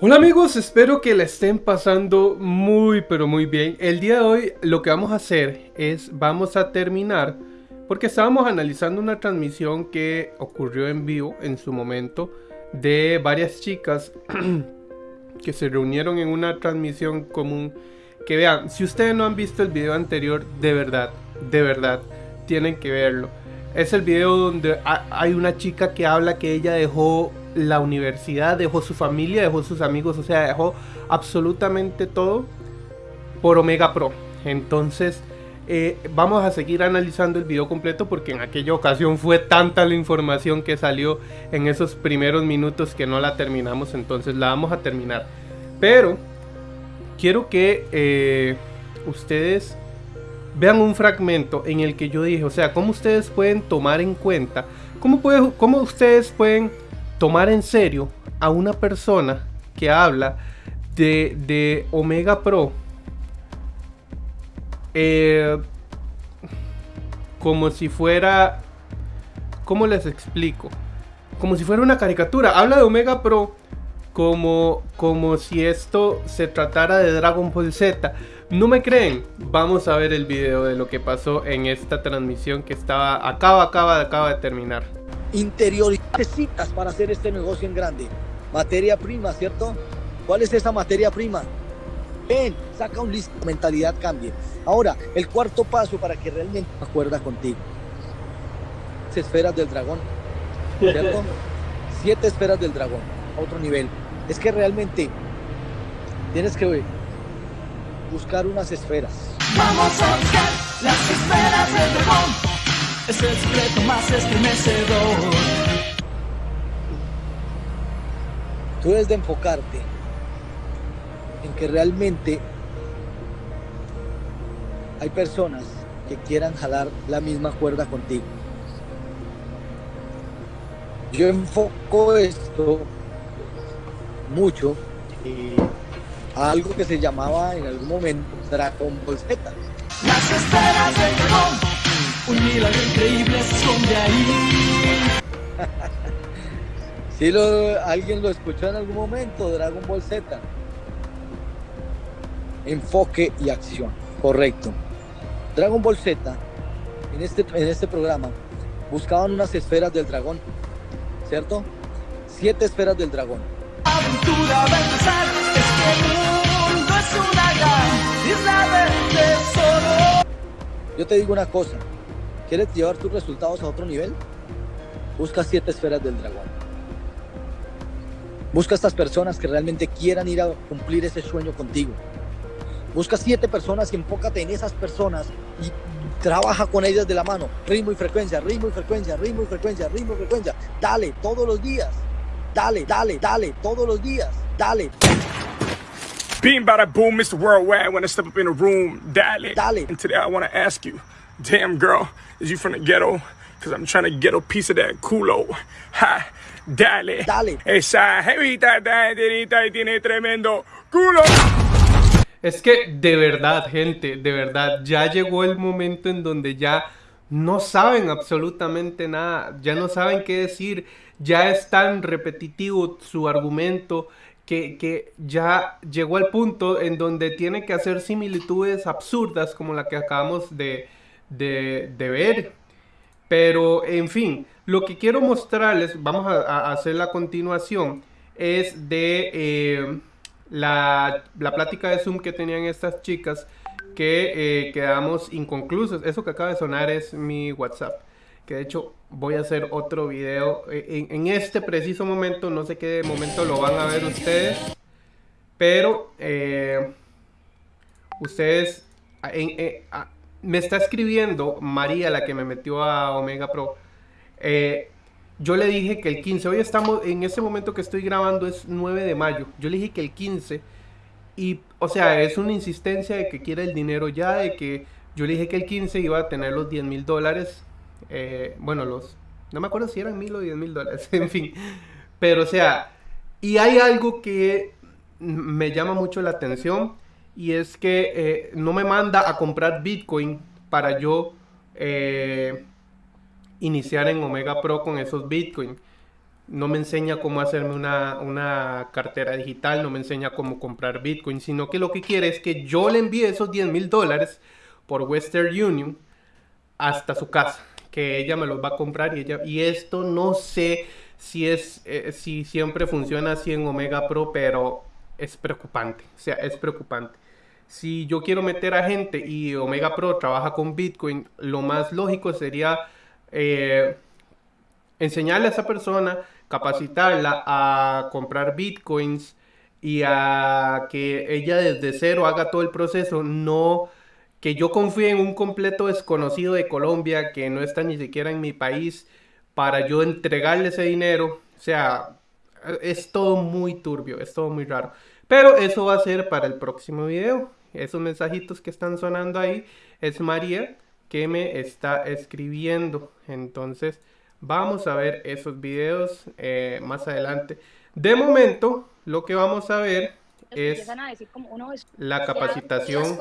Hola amigos, espero que la estén pasando muy pero muy bien. El día de hoy lo que vamos a hacer es, vamos a terminar, porque estábamos analizando una transmisión que ocurrió en vivo en su momento de varias chicas que se reunieron en una transmisión común. Que vean, si ustedes no han visto el video anterior, de verdad, de verdad, tienen que verlo. Es el video donde hay una chica que habla que ella dejó la universidad, dejó su familia, dejó sus amigos, o sea, dejó absolutamente todo por Omega Pro. Entonces, eh, vamos a seguir analizando el video completo porque en aquella ocasión fue tanta la información que salió en esos primeros minutos que no la terminamos, entonces la vamos a terminar. Pero quiero que eh, ustedes vean un fragmento en el que yo dije, o sea, cómo ustedes pueden tomar en cuenta, cómo, puede, cómo ustedes pueden tomar en serio a una persona que habla de, Omega Pro eh, como si fuera, ¿cómo les explico? Como si fuera una caricatura. Habla de Omega Pro como, como si esto se tratara de Dragon Ball Z. ¿No me creen? Vamos a ver el video de lo que pasó en esta transmisión que estaba, acaba, acaba, acaba de terminar interiorizas para hacer este negocio en grande. Materia prima, ¿cierto? ¿Cuál es esa materia prima? Ven, saca un listo, mentalidad cambie. Ahora, el cuarto paso para que realmente acuerda contigo. Esferas del dragón. Siete esferas del dragón, a otro nivel. Es que realmente tienes que buscar unas esferas. Vamos a buscar las esferas del dragón es el secreto más estremecedor. Tú debes de enfocarte en que realmente hay personas que quieran jalar la misma cuerda contigo. Yo enfoco esto mucho a algo que se llamaba en algún momento Dragon Ball Z. Las esferas del dragón un milagro increíble se esconde ahí. Si lo, alguien lo escuchó en algún momento, Dragon Ball Z. Enfoque y acción, correcto. Dragon Ball Z, en este, en este programa, buscaban unas esferas del dragón, ¿cierto? Siete esferas del dragón. Aventura va a empezar, este mundo es una gran isla de tesoro. Yo te digo una cosa, ¿Quieres llevar tus resultados a otro nivel? Busca siete esferas del dragón. Busca estas personas que realmente quieran ir a cumplir ese sueño contigo. Busca siete personas y enfócate en esas personas y trabaja con ellas de la mano. Ritmo y frecuencia, ritmo y frecuencia, ritmo y frecuencia, ritmo y frecuencia. Dale todos los días. Dale, dale, dale todos los días. Dale. Being that boom, Mr. Worldwide, when I step up in a room, dale. Dale. And today I want to ask you, Damn, girl, is you from the ghetto? Because I'm trying to get a piece of that culo. Ha, dale. Dale. Esa jevita y tiene tremendo culo. Es que de verdad, gente, de verdad, ya llegó el momento en donde ya no saben absolutamente nada, ya no saben qué decir, ya es tan repetitivo su argumento que, que, ya llegó al punto en donde tiene que hacer similitudes absurdas como la que acabamos de, de, ver. Pero, en fin, lo que quiero mostrarles, vamos a, hacer la continuación, es de eh, la, la, plática de Zoom que tenían estas chicas que eh, quedamos inconclusos. Eso que acaba de sonar es mi WhatsApp. Que de hecho voy a hacer otro video eh, en, este preciso momento. No sé qué momento lo van a ver ustedes. Pero ustedes en, me está escribiendo María, la que me metió a Omega Pro. Eh, yo le dije que el 15, hoy estamos, en este momento que estoy grabando es 9 de mayo. Yo le dije que el 15, y, o sea, es una insistencia de que quiera el dinero ya, de que yo le dije que el 15 iba a tener los 10 mil dólares. Eh, bueno, los, no me acuerdo si eran mil o 10 mil dólares, en fin. Pero, o sea, y hay algo que me llama mucho la atención y es que eh, no me manda a comprar Bitcoin para yo eh, iniciar en Omega Pro con esos Bitcoin. no me enseña cómo hacerme una, una, cartera digital, no me enseña cómo comprar Bitcoin, sino que lo que quiere es que yo le envíe esos 10 mil dólares por Western Union hasta su casa, que ella me los va a comprar y esto no sé si es, eh, si siempre funciona así en Omega Pro, pero es preocupante, o sea, es preocupante. Si yo quiero meter a gente y Omega Pro trabaja con Bitcoin, lo más lógico sería eh, enseñarle a esa persona capacitarla a comprar bitcoins y a que ella desde cero haga todo el proceso, no que yo confíe en un completo desconocido de Colombia que no está ni siquiera en mi país para yo entregarle ese dinero. O sea, es todo muy turbio, es todo muy raro. Pero eso va a ser para el próximo video. Esos mensajitos que están sonando ahí es María que me está escribiendo. Entonces, Vamos a ver esos videos eh, más adelante. De momento, lo que vamos a ver es la capacitación,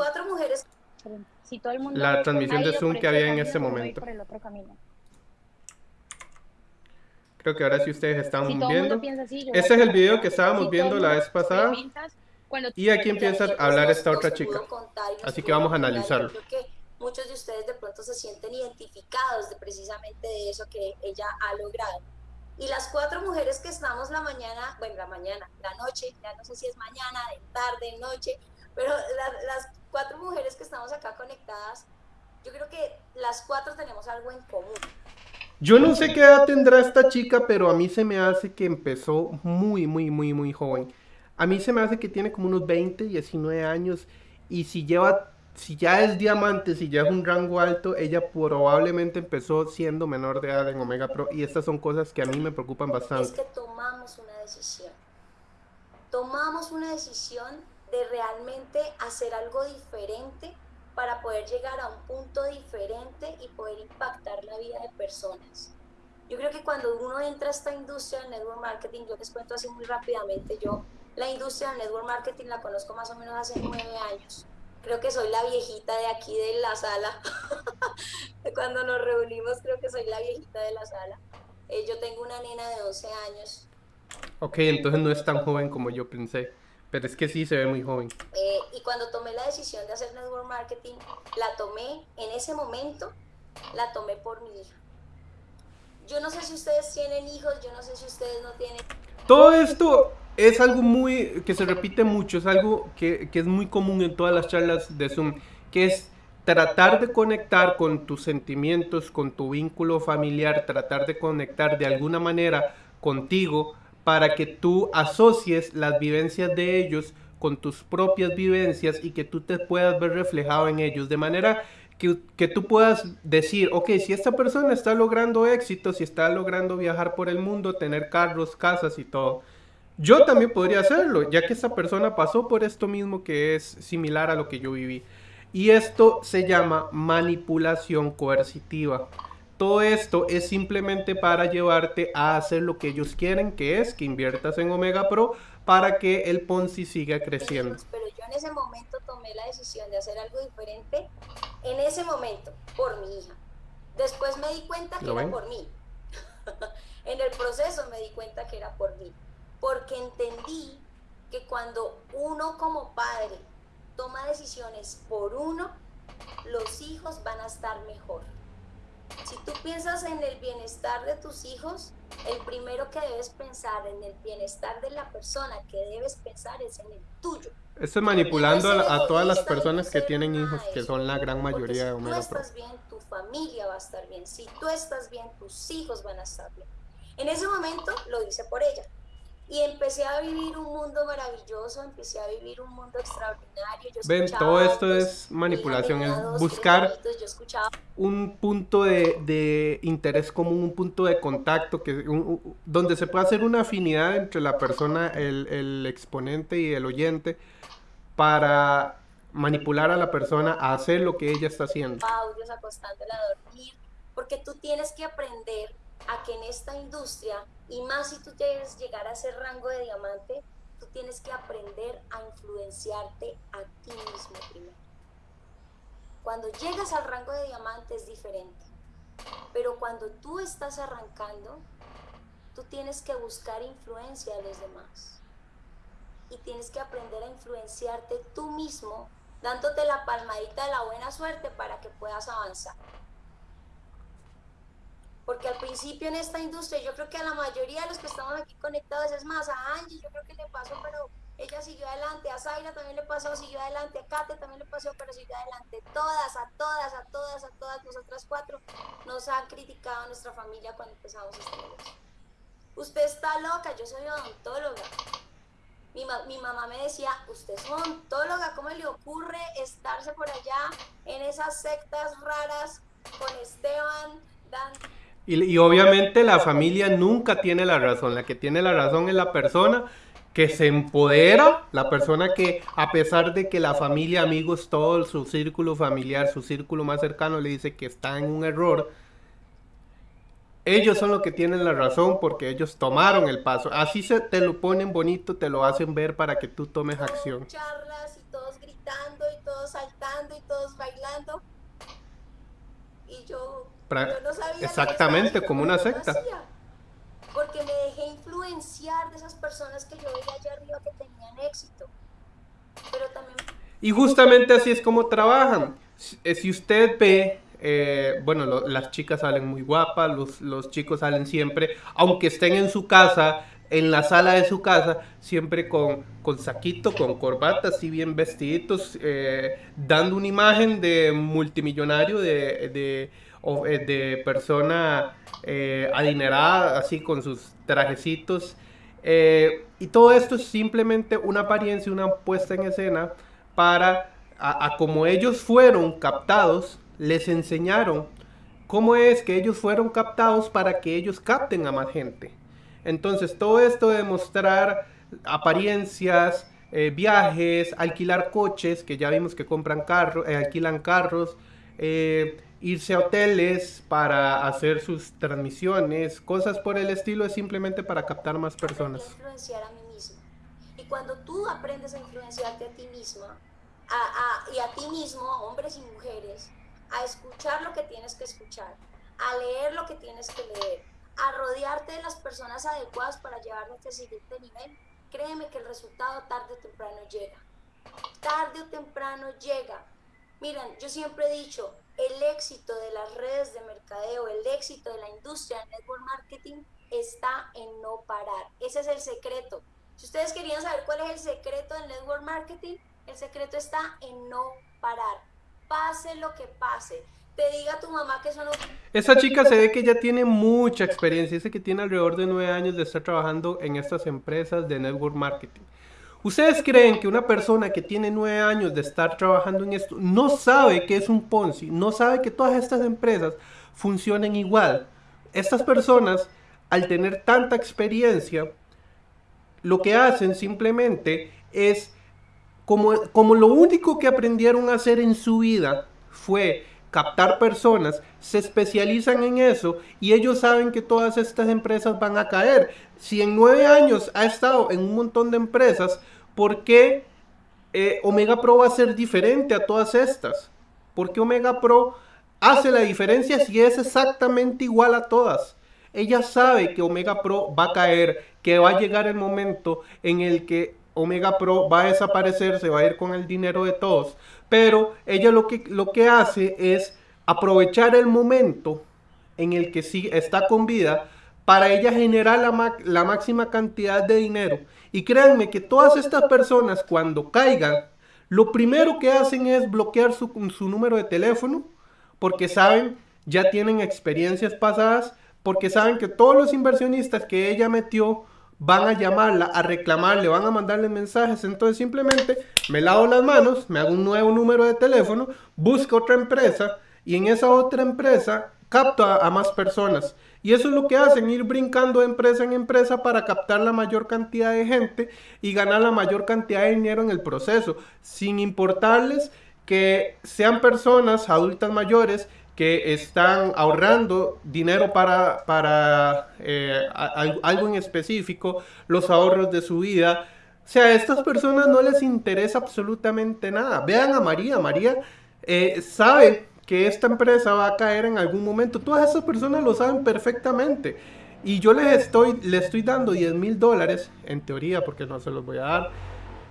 la transmisión de Zoom que había en ese momento. Creo que ahora sí ustedes están viendo. Ese es el video que estábamos viendo la vez pasada. Y aquí empieza a hablar esta otra chica. Así que vamos a analizarlo muchos de ustedes de pronto se sienten identificados de precisamente de eso que ella ha logrado. Y las cuatro mujeres que estamos la mañana, bueno, la mañana, la noche, ya no sé si es mañana, de tarde, noche, pero las cuatro mujeres que estamos acá conectadas, yo creo que las cuatro tenemos algo en común. Yo no sé qué edad tendrá esta chica, pero a mí se me hace que empezó muy, muy, muy, muy joven. A mí se me hace que tiene como unos 20, 19 años y si lleva si ya es diamante, si ya es un rango alto, ella probablemente empezó siendo menor de edad en Omega Pro y estas son cosas que a mí me preocupan bastante. Es que tomamos una decisión. Tomamos una decisión de realmente hacer algo diferente para poder llegar a un punto diferente y poder impactar la vida de personas. Yo creo que cuando uno entra a esta industria del network marketing, yo les cuento así muy rápidamente, yo la industria del network marketing la conozco más o menos hace nueve años creo que soy la viejita de aquí de la sala. Cuando nos reunimos, creo que soy la viejita de la sala. Eh, yo tengo una nena de 12 años. Ok, entonces no es tan joven como yo pensé. Pero es que sí se ve muy joven. Eh, y cuando tomé la decisión de hacer network marketing, la tomé en ese momento, la tomé por mi hija. Yo no sé si ustedes tienen hijos, yo no sé si ustedes no tienen. Todo esto es algo muy que se repite mucho, es algo que, que, es muy común en todas las charlas de Zoom, que es tratar de conectar con tus sentimientos, con tu vínculo familiar, tratar de conectar de alguna manera contigo para que tú asocies las vivencias de ellos con tus propias vivencias y que tú te puedas ver reflejado en ellos, de manera que, que, tú puedas decir, ok, si esta persona está logrando éxito, si está logrando viajar por el mundo, tener carros, casas y todo, yo también podría hacerlo, ya que esa persona pasó por esto mismo que es similar a lo que yo viví. Y esto se llama manipulación coercitiva. Todo esto es simplemente para llevarte a hacer lo que ellos quieren, que es que inviertas en Omega Pro para que el Ponzi siga creciendo. Pero yo en ese momento tomé la decisión de hacer algo diferente, en ese momento, por mi hija. Después me di cuenta que era por mí. en el proceso me di cuenta que era por mí porque entendí que cuando uno como padre toma decisiones por uno, los hijos van a estar mejor. Si tú piensas en el bienestar de tus hijos, el primero que debes pensar en el bienestar de la persona que debes pensar es en el tuyo. Esto es manipulando a, todas las personas que tienen hijos, que son la gran mayoría de Si tú estás bien, tu familia va a estar bien. Si tú estás bien, tus hijos van a estar bien. En ese momento lo hice por ella. Y empecé a vivir un mundo maravilloso, empecé a vivir un mundo extraordinario. Ven, todo esto es manipulación, es buscar un punto de, interés común, un punto de contacto, que donde se pueda hacer una afinidad entre la persona, el, exponente y el oyente, para manipular a la persona a hacer lo que ella está haciendo. Audios acostándola a dormir, porque tú tienes que aprender a que en esta industria, y más si tú quieres llegar a ese rango de diamante, tú tienes que aprender a influenciarte a ti mismo primero. Cuando llegas al rango de diamante es diferente, pero cuando tú estás arrancando, tú tienes que buscar influencia de los demás. Y tienes que aprender a influenciarte tú mismo, dándote la palmadita de la buena suerte para que puedas avanzar. Porque al principio en esta industria, yo creo que a la mayoría de los que estamos aquí conectados, es más, a Angie, yo creo que le pasó, pero ella siguió adelante, a Zaira también le pasó, siguió adelante, a Kate también le pasó, pero siguió adelante. Todas, a todas, a todas, a todas, nosotras cuatro, nos han criticado nuestra familia cuando empezamos este negocio. Usted está loca, yo soy odontóloga. Mi, mi, mamá me decía, usted es odontóloga, ¿cómo le ocurre estarse por allá en esas sectas raras? Y, obviamente la familia nunca tiene la razón, la que tiene la razón es la persona que se empodera, la persona que a pesar de que la familia, amigos, todo su círculo familiar, su círculo más cercano le dice que está en un error, ellos son los que tienen la razón porque ellos tomaron el paso. Así se te lo ponen bonito, te lo hacen ver para que tú tomes acción. Charlas y todos gritando y todos saltando y todos bailando. Y yo, no sabía Exactamente, como una secta porque me dejé influenciar de esas personas que yo veía allá arriba que tenían éxito. Pero también... Y justamente así es como trabajan. Si eh, usted ve, eh, bueno, las chicas salen muy guapas, los, los chicos salen siempre, aunque estén en su casa, en la sala de su casa, siempre con, con saquito, con corbata, así bien vestiditos, eh, dando una imagen de multimillonario, de, de, de persona eh, adinerada, así con sus trajecitos. Eh, y todo esto es simplemente una apariencia, una puesta en escena para, a, como ellos fueron captados, les enseñaron cómo es que ellos fueron captados para que ellos capten a más gente. Entonces todo esto de mostrar apariencias, eh, viajes, alquilar coches, que ya vimos que compran carros, alquilan carros, irse a hoteles para hacer sus transmisiones, cosas por el estilo, es simplemente para captar más personas. Influenciar a mí mismo. Y cuando tú aprendes a influenciarte a ti misma, y a ti mismo, hombres y mujeres, a escuchar lo que tienes que escuchar, a leer lo que tienes que leer, a rodearte de las personas adecuadas para llevarte a este siguiente nivel, créeme que el resultado tarde o temprano llega. Tarde o temprano llega. Miren, yo siempre he dicho, el éxito de las redes de mercadeo, el éxito de la industria del network marketing está en no parar. Ese es el secreto. Si ustedes querían saber cuál es el secreto del network marketing, el secreto está en no parar. Pase lo que pase. Te diga tu mamá que eso no... Esa chica se ve que ya tiene mucha experiencia. Dice que tiene alrededor de nueve años de estar trabajando en estas empresas de network marketing. ¿Ustedes creen que una persona que tiene nueve años de estar trabajando en esto no sabe que es un Ponzi? No sabe que todas estas empresas funcionan igual. Estas personas, al tener tanta experiencia, lo que hacen simplemente es, como, como lo único que aprendieron a hacer en su vida fue captar personas, se especializan en eso y ellos saben que todas estas empresas van a caer. Si en nueve años ha estado en un montón de empresas, ¿por qué eh, Omega Pro va a ser diferente a todas estas? ¿Por qué Omega Pro hace la diferencia si es exactamente igual a todas? Ella sabe que Omega Pro va a caer, que va a llegar el momento en el que Omega Pro va a desaparecer, se va a ir con el dinero de todos. Pero ella lo que, lo que hace es aprovechar el momento en el que sí está con vida para ella generar la, la máxima cantidad de dinero y créanme que todas estas personas cuando caigan, lo primero que hacen es bloquear su, su número de teléfono porque saben, ya tienen experiencias pasadas, porque saben que todos los inversionistas que ella metió van a llamarla, a reclamarle, van a mandarle mensajes. Entonces simplemente me lavo las manos, me hago un nuevo número de teléfono, busco otra empresa y en esa otra empresa capto a más personas. Y eso es lo que hacen, ir brincando de empresa en empresa para captar la mayor cantidad de gente y ganar la mayor cantidad de dinero en el proceso, sin importarles que sean personas adultas mayores que están ahorrando dinero para, para eh, algo en específico, los ahorros de su vida. O sea, a estas personas no les interesa absolutamente nada. Vean a María, María eh, sabe que esta empresa va a caer en algún momento. Todas esas personas lo saben perfectamente. Y yo les estoy, le estoy dando 10 mil dólares, en teoría, porque no se los voy a dar,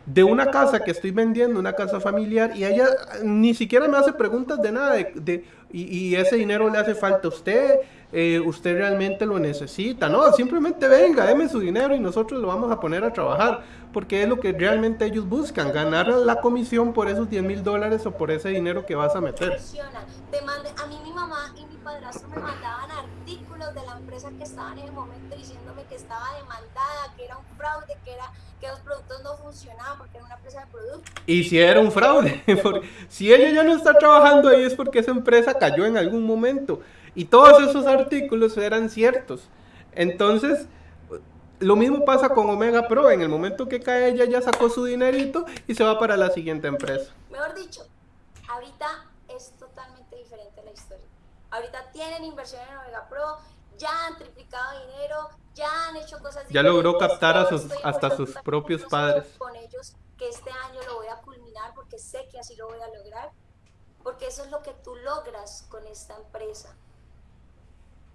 de una casa que estoy vendiendo, una casa familiar, y ella ni siquiera me hace preguntas de nada, de, y, ese dinero le hace falta a usted, eh, usted realmente lo necesita, no, simplemente venga, deme su dinero y nosotros lo vamos a poner a trabajar, porque es lo que realmente ellos buscan, ganar la comisión por esos 10 mil dólares o por ese dinero que vas a meter. A mí mi mamá y mi padrastro me mandaban artículos de la empresa que estaban en el momento diciéndome que estaba demandada, que era un fraude, que era que los productos no funcionaban porque era una empresa de productos. Y si era un fraude, porque si ella ya no está trabajando ahí es porque esa empresa cayó en algún momento. Y todos esos artículos eran ciertos. Entonces, lo mismo pasa con Omega Pro. En el momento que cae ella ya sacó su dinerito y se va para la siguiente empresa. Mejor dicho, ahorita es totalmente diferente la historia. Ahorita tienen inversión en Omega Pro, ya han triplicado dinero, ya han hecho cosas Ya logró captar a sus, hasta sus propios padres. Con ellos, que este año lo voy a culminar porque sé que así lo voy a lograr. Porque eso es lo que tú logras con esta empresa.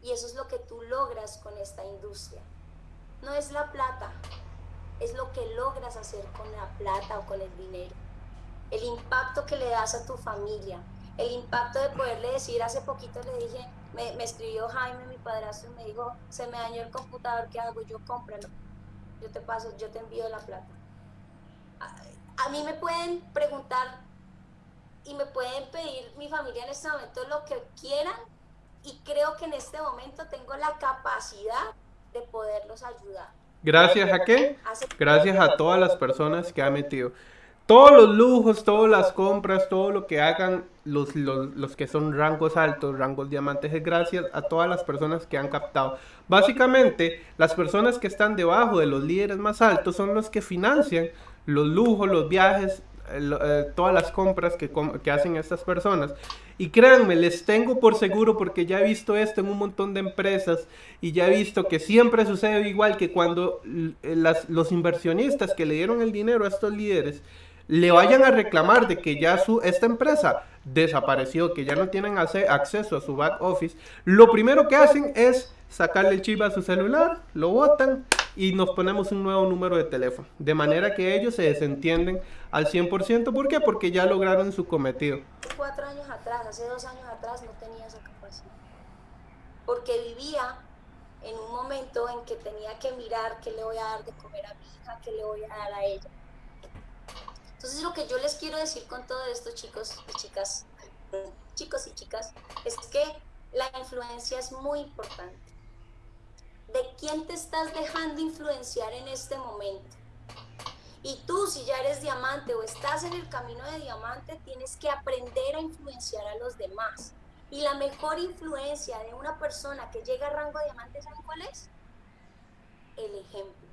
Y eso es lo que tú logras con esta industria. No es la plata, es lo que logras hacer con la plata o con el dinero. El impacto que le das a tu familia, el impacto de poderle decir, hace poquito le dije, me, escribió Jaime, mi padrastro, y me dijo, se me dañó el computador, ¿qué hago? Yo cómpralo. Yo te paso, yo te envío la plata. A, mí me pueden preguntar y me pueden pedir mi familia en este momento lo que quieran y creo que en este momento tengo la capacidad de poderlos ayudar. Gracias a qué? Gracias a todas las personas que ha metido todos los lujos, todas las compras, todo lo que hagan los, los, que son rangos altos, rangos diamantes, es gracias a todas las personas que han captado. Básicamente, las personas que están debajo de los líderes más altos son los que financian los lujos, los viajes, eh, todas las compras que, hacen estas personas. Y créanme, les tengo por seguro porque ya he visto esto en un montón de empresas y ya he visto que siempre sucede igual que cuando los inversionistas que le dieron el dinero a estos líderes le vayan a reclamar de que ya esta empresa desapareció, que ya no tienen acceso a su back office, lo primero que hacen es sacarle el chip a su celular, lo botan y nos ponemos un nuevo número de teléfono. De manera que ellos se desentienden al 100%. ¿Por qué? Porque ya lograron su cometido. Cuatro años atrás, hace dos años atrás, no tenía esa capacidad. Porque vivía en un momento en que tenía que mirar qué le voy a dar de comer a mi hija, qué le voy a dar a ella entonces lo que yo les quiero decir con todo esto, chicos y chicas, chicos y chicas, es que la influencia es muy importante. ¿De quién te estás dejando influenciar en este momento? Y tú, si ya eres diamante o estás en el camino de diamante, tienes que aprender a influenciar a los demás. Y la mejor influencia de una persona que llega a rango de diamante, ¿saben cuál es? El ejemplo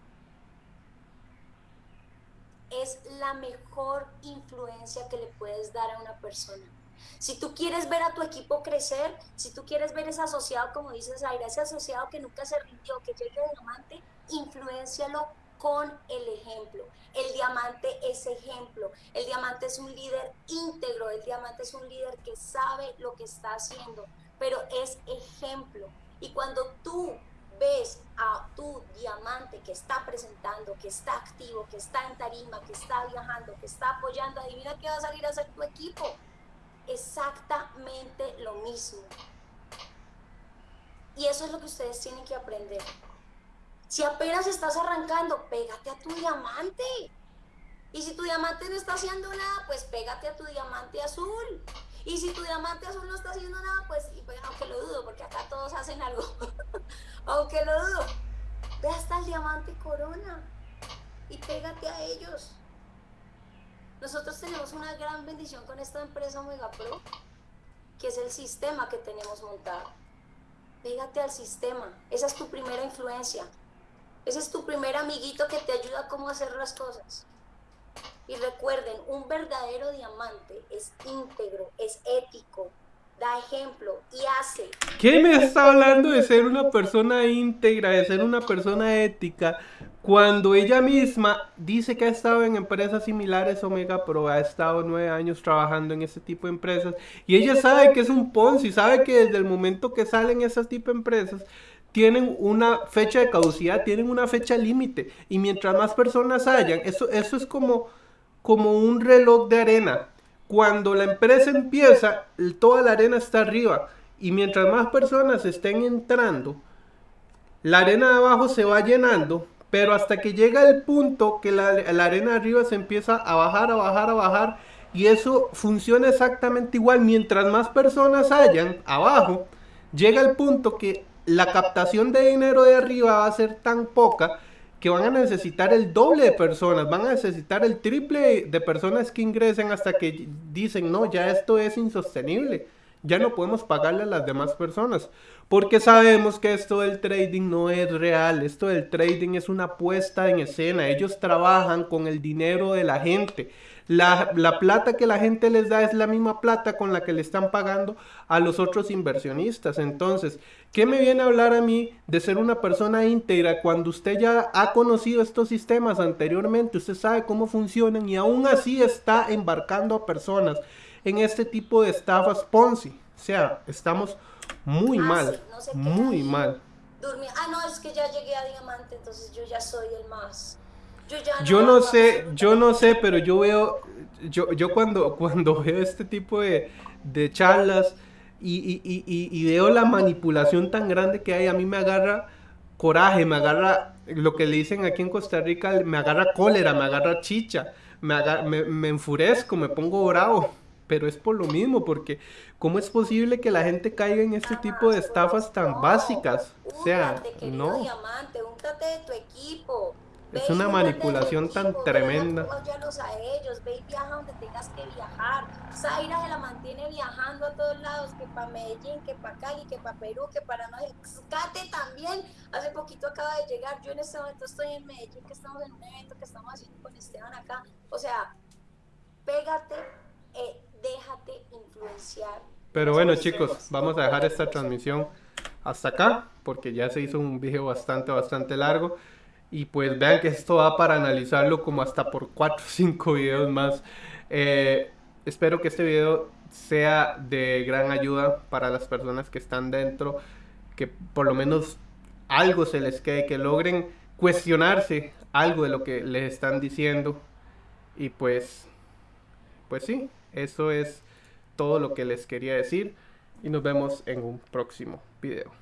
es la mejor influencia que le puedes dar a una persona. Si tú quieres ver a tu equipo crecer, si tú quieres ver ese asociado, como dices, Aira, ese asociado que nunca se rindió, que llegue a diamante, influencialo con el ejemplo. El diamante es ejemplo. El diamante es un líder íntegro. El diamante es un líder que sabe lo que está haciendo, pero es ejemplo. Y cuando tú ves a tu diamante que está presentando, que está activo, que está en tarima, que está viajando, que está apoyando, adivina qué va a salir a hacer tu equipo. Exactamente lo mismo. Y eso es lo que ustedes tienen que aprender. Si apenas estás arrancando, pégate a tu diamante. Y si tu diamante no está haciendo nada, pues pégate a tu diamante azul. Y si tu diamante azul no está haciendo nada, pues, pues, aunque lo dudo, porque acá todos hacen algo, aunque lo dudo, ve hasta el diamante corona y pégate a ellos. Nosotros tenemos una gran bendición con esta empresa Omega Pro, que es el sistema que tenemos montado. Pégate al sistema, esa es tu primera influencia, ese es tu primer amiguito que te ayuda a cómo hacer las cosas. Y recuerden, un verdadero diamante es íntegro, es ético, da ejemplo y hace. ¿Qué me está hablando de ser una persona íntegra, de ser una persona ética? Cuando ella misma dice que ha estado en empresas similares Omega Pro, ha estado nueve años trabajando en ese tipo de empresas y ella sabe que es un Ponzi, sabe que desde el momento que salen ese tipo empresas tienen una fecha de caducidad, tienen una fecha límite. Y mientras más personas hayan, eso, eso es como, como un reloj de arena. Cuando la empresa empieza, toda la arena está arriba. Y mientras más personas estén entrando, la arena de abajo se va llenando. Pero hasta que llega el punto que la, arena de arriba se empieza a bajar, a bajar, a bajar. Y eso funciona exactamente igual. Mientras más personas hayan abajo, llega el punto que la captación de dinero de arriba va a ser tan poca que van a necesitar el doble de personas, van a necesitar el triple de personas que ingresen hasta que dicen, no, ya esto es insostenible, ya no podemos pagarle a las demás personas, porque sabemos que esto del trading no es real, esto del trading es una puesta en escena, ellos trabajan con el dinero de la gente, la, la, plata que la gente les da es la misma plata con la que le están pagando a los otros inversionistas. Entonces, ¿qué me viene a hablar a mí de ser una persona íntegra cuando usted ya ha conocido estos sistemas anteriormente? Usted sabe cómo funcionan y aún así está embarcando a personas en este tipo de estafas Ponzi. O sea, estamos muy Ah, mal, sí, no queda muy mal. Durmi- Ah, no, es que ya llegué a diamante, entonces yo ya soy el más. Yo ya Yo no sé, yo no sé, pero yo veo, yo, yo cuando, cuando veo este tipo de, de charlas y, y- y- y- veo la manipulación tan grande que hay, a mí me agarra coraje, me agarra lo que le dicen aquí en Costa Rica, me agarra cólera, me agarra chicha, me, aga- me, me enfurezco, me pongo bravo. Pero es por lo mismo, porque ¿cómo es posible que la gente caiga en este tipo de estafas tan básicas? O sea, no. diamante, de tu equipo. Es una manipulación tan tremenda. apóyalos a ellos, ve y viaja donde tengas que viajar. Zaira se la mantiene viajando a todos lados, que para Medellín, que para Cali, que para Perú, que para no Cate también. Hace poquito acaba de llegar, yo en este momento estoy en Medellín, que estamos en un evento que estamos haciendo con Esteban acá. O sea, pégate, eh, déjate influenciar. Pero bueno chicos, vamos a dejar esta transmisión hasta acá porque ya se hizo un video bastante, bastante largo. Y pues vean que esto va para analizarlo como hasta por 4 o 5 videos más. Eh, espero que este video sea de gran ayuda para las personas que están dentro, que por lo menos algo se les quede, que logren cuestionarse algo de lo que les están diciendo. Y pues, pues sí, eso es todo lo que les quería decir y nos vemos en un próximo video.